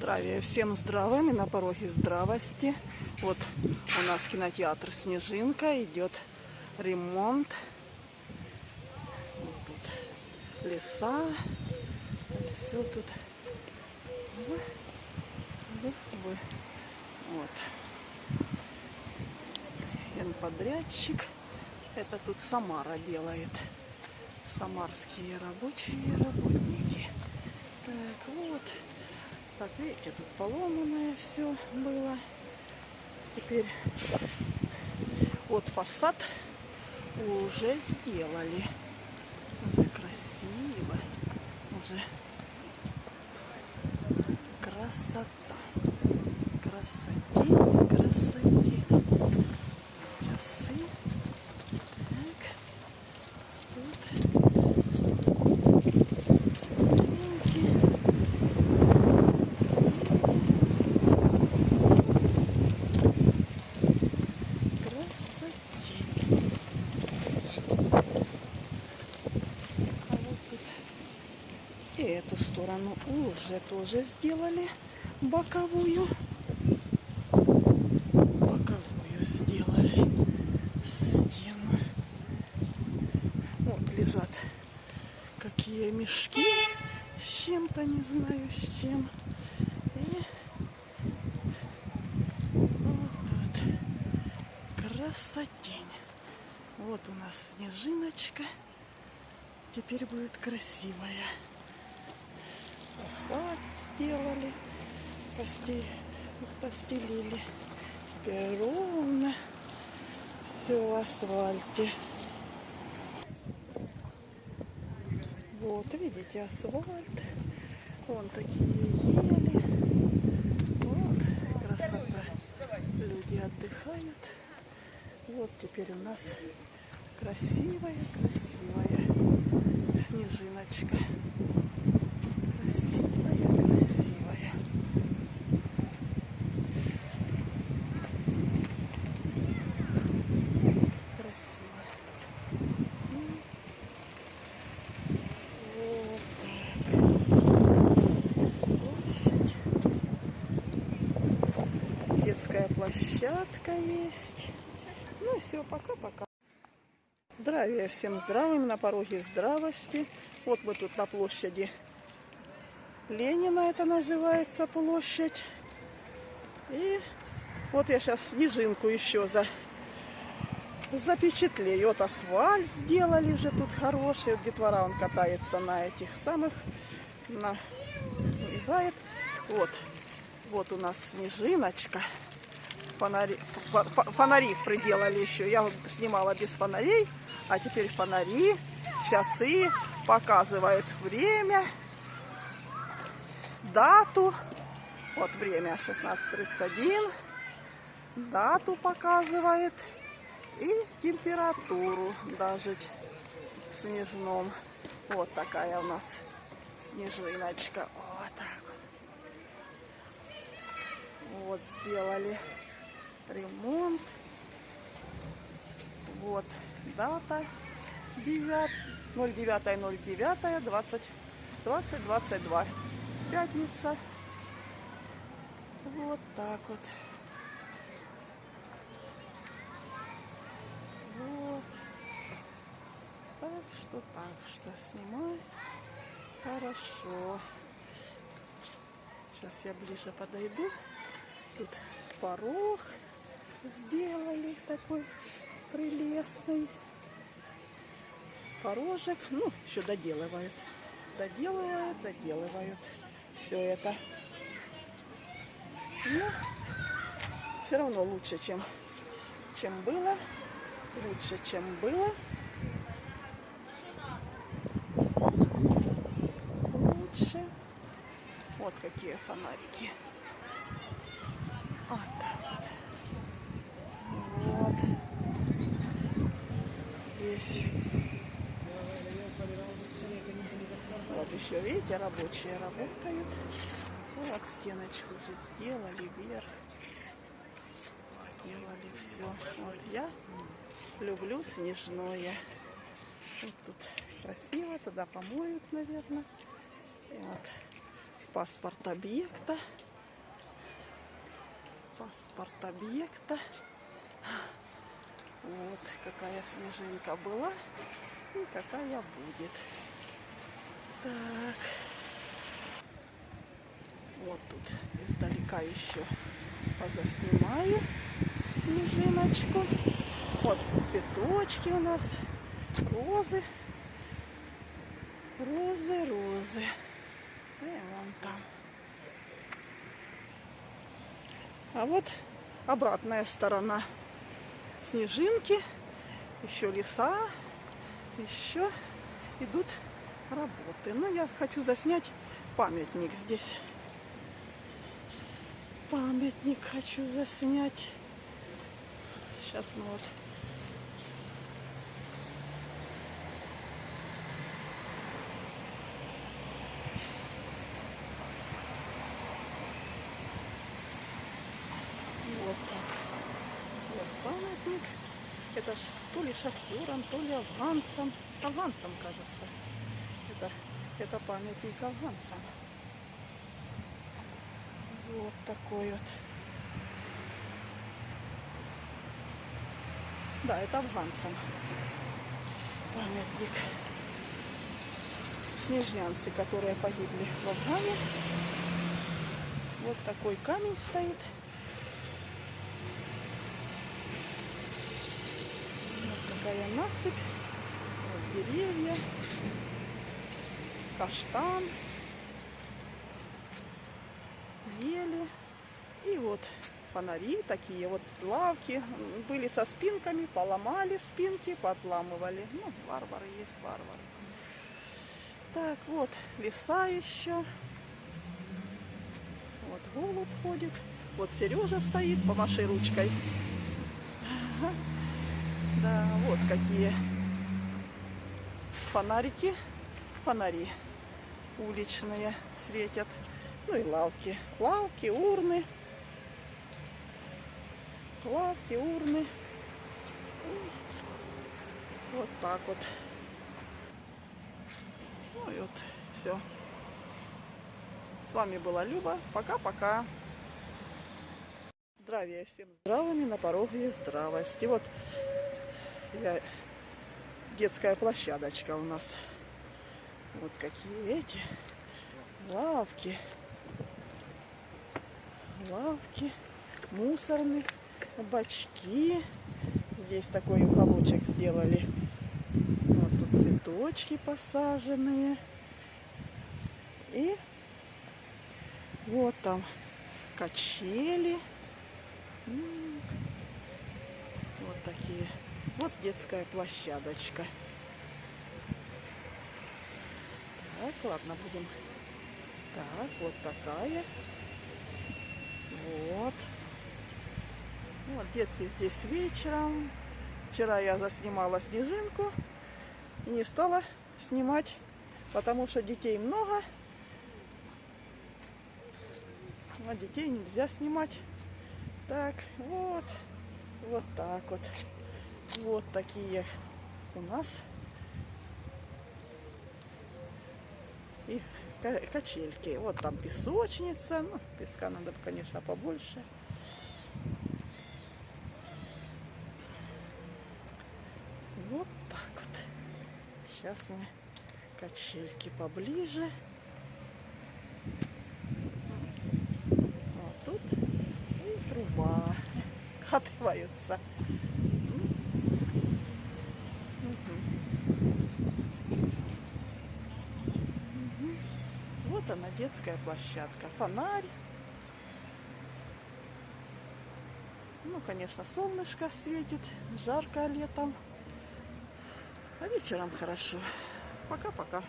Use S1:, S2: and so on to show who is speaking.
S1: Здравия всем здравым и на пороге здравости. Вот у нас кинотеатр Снежинка, идет ремонт. Вот тут леса, все тут. Вот. Подрядчик. Это тут Самара делает. Самарские рабочие работники. Так, вот. Так, видите, тут поломанное все было. Теперь вот фасад уже сделали. Уже красиво. Уже красота. Красоте. Часы. Так. Тут ступеньки. Красотень. А вот тут и эту сторону уже тоже сделали боковую. Боковую сделали стену. Вот лежат какие мешки с чем-то, не знаю с чем. Красотень. Вот у нас снежиночка. Теперь будет красивая. Асфальт сделали, пости- постелили. Ровно все в асфальте. Вот, видите, асфальт. Вон такие ели. Вот, красота. Люди отдыхают. Вот теперь у нас красивая, красивая снежиночка. Красивая, красивая. Красивая. Вот так. Площадь. Детская площадка есть. Ну все, пока-пока. Здравия всем здравым, на пороге здравости. Вот мы тут на площади Ленина, это называется площадь. И вот я сейчас снежинку еще за, запечатлею. Вот асфальт сделали уже тут хороший. Вот детвора он катается на этих самых, на, играет. Вот, вот у нас снежиночка. Фонари, фо- фо- фонари приделали еще. Я снимала без фонарей, а теперь фонари, часы, показывает время, дату. Вот время 16.31. Дату показывает и температуру даже в снежном. Вот такая у нас снежиночка. Вот так вот. Вот сделали ремонт. Вот дата 9, 09 09 20 20 22. Пятница. Вот так вот. Вот. Так что так что снимать хорошо. Сейчас я ближе подойду. Тут порог сделали такой прелестный. Порожек. Ну, еще доделывают. Доделывают, доделывают. Все это. Ну, все равно лучше, чем, чем было. Лучше, чем было. Лучше. Вот какие фонарики. Вот так вот. Вот. Здесь. Вот еще, видите, рабочие работают. Вот стеночку уже сделали вверх. Сделали все. Вот я люблю снежное. Вот тут красиво, туда помоют, наверное. И вот паспорт объекта. Паспорт объекта. Вот какая снежинка была и какая будет. Так. Вот тут издалека еще позаснимаю снежиночку. Вот цветочки у нас, розы. Розы, розы. И вон там. А вот обратная сторона. Снежинки, еще леса, еще идут работы. Но я хочу заснять памятник здесь. Памятник хочу заснять. Сейчас мы вот Вот так. Вот памятник. Это то ли шахтерам, то ли афганцам. Афганцам, кажется. Это, это памятник афганцам. Вот такой вот. Да, это афганцам. Памятник. Снежнянцы, которые погибли в Афгане. Вот такой камень стоит. Вот такая насыпь. Вот деревья. Каштан. Ели. И вот фонари такие, вот лавки. Были со спинками, поломали спинки, подламывали. Ну, варвары есть, варвары. Так, вот леса еще. Вот голубь ходит. Вот Сережа стоит, помаши ручкой. Да, вот какие фонарики, фонари уличные светят. Ну и лавки. Лавки, урны. Лавки, урны. Вот так вот. Ну и вот все. С вами была Люба. Пока-пока. Здравия всем здравыми на пороге здравости. Вот я, детская площадочка у нас. Вот какие эти лавки. Лавки, мусорные бачки. Здесь такой уголочек сделали. Вот тут цветочки посаженные. И вот там качели. Вот такие. Вот детская площадочка. Так, ладно, будем. Так, вот такая. Вот. Вот, детки здесь вечером. Вчера я заснимала снежинку. И не стала снимать, потому что детей много. А детей нельзя снимать. Так, вот. Вот так вот. Вот такие у нас и качельки. Вот там песочница. Ну, песка надо, конечно, побольше. Вот так вот. Сейчас мы качельки поближе. Вот тут и труба скатываются. Вот она, детская площадка. Фонарь. Ну, конечно, солнышко светит. Жарко летом. А вечером хорошо. Пока-пока.